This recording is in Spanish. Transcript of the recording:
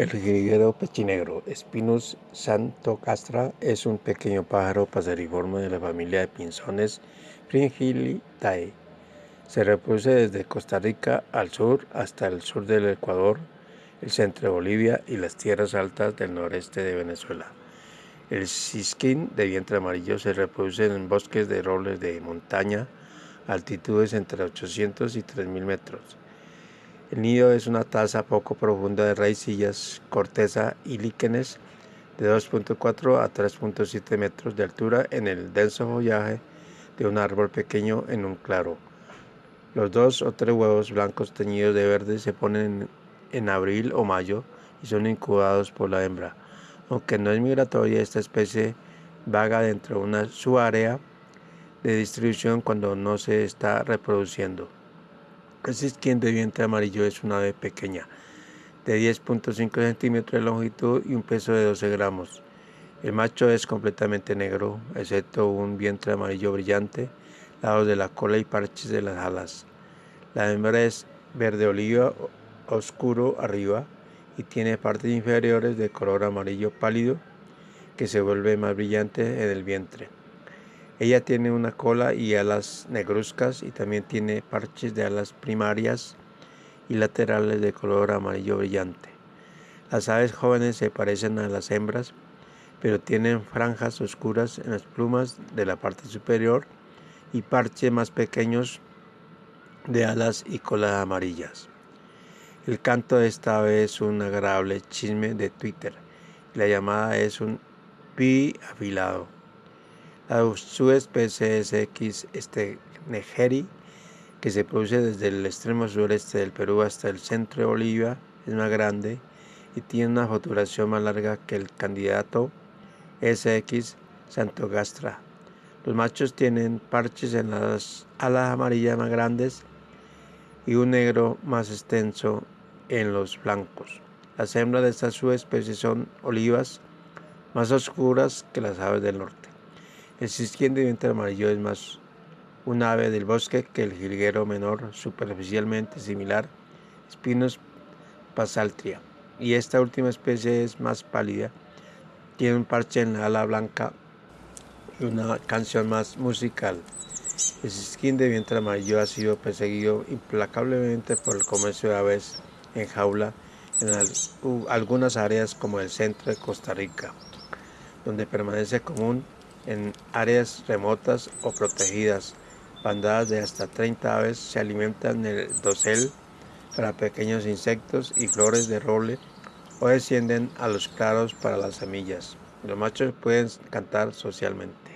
El jilguero pechinegro Spinus xanthocastra es un pequeño pájaro paseriforme de la familia de pinzones Fringillidae. Se reproduce desde Costa Rica al sur hasta el sur del Ecuador, el centro de Bolivia y las tierras altas del noreste de Venezuela. El cisquín de vientre amarillo se reproduce en bosques de robles de montaña, altitudes entre 800 y 3000 metros. El nido es una taza poco profunda de raicillas, corteza y líquenes de 2.4 a 3.7 metros de altura en el denso follaje de un árbol pequeño en un claro. Los dos o tres huevos blancos teñidos de verde se ponen en abril o mayo y son incubados por la hembra. Aunque no es migratoria, esta especie vaga dentro de una subárea de distribución cuando no se está reproduciendo. El cisquín de vientre amarillo es una ave pequeña, de 10.5 centímetros de longitud y un peso de 12 gramos. El macho es completamente negro, excepto un vientre amarillo brillante, lados de la cola y parches de las alas. La hembra es verde oliva oscuro arriba y tiene partes inferiores de color amarillo pálido que se vuelve más brillante en el vientre. Ella tiene una cola y alas negruzcas y también tiene parches de alas primarias y laterales de color amarillo brillante. Las aves jóvenes se parecen a las hembras, pero tienen franjas oscuras en las plumas de la parte superior y parches más pequeños de alas y colas amarillas. El canto de esta ave es un agradable chisme de Twitter. La llamada es un pi afilado. La subespecie es X negeri, que se produce desde el extremo sureste del Perú hasta el centro de Bolivia, es más grande y tiene una foturación más larga que el candidato SX Santogastra. Los machos tienen parches en las alas amarillas más grandes y un negro más extenso en los flancos. Las hembras de esta subespecie son olivas más oscuras que las aves del norte. El cisquín de vientre amarillo es más un ave del bosque que el jilguero menor, superficialmente similar, Spinus pasaltria. Y esta última especie es más pálida, tiene un parche en la ala blanca y una canción más musical. El cisquín de vientre amarillo ha sido perseguido implacablemente por el comercio de aves en jaula en algunas áreas como el centro de Costa Rica, donde permanece común en áreas remotas o protegidas. Bandadas de hasta 30 aves se alimentan en el dosel para pequeños insectos y flores de roble o descienden a los claros para las semillas. Los machos pueden cantar socialmente.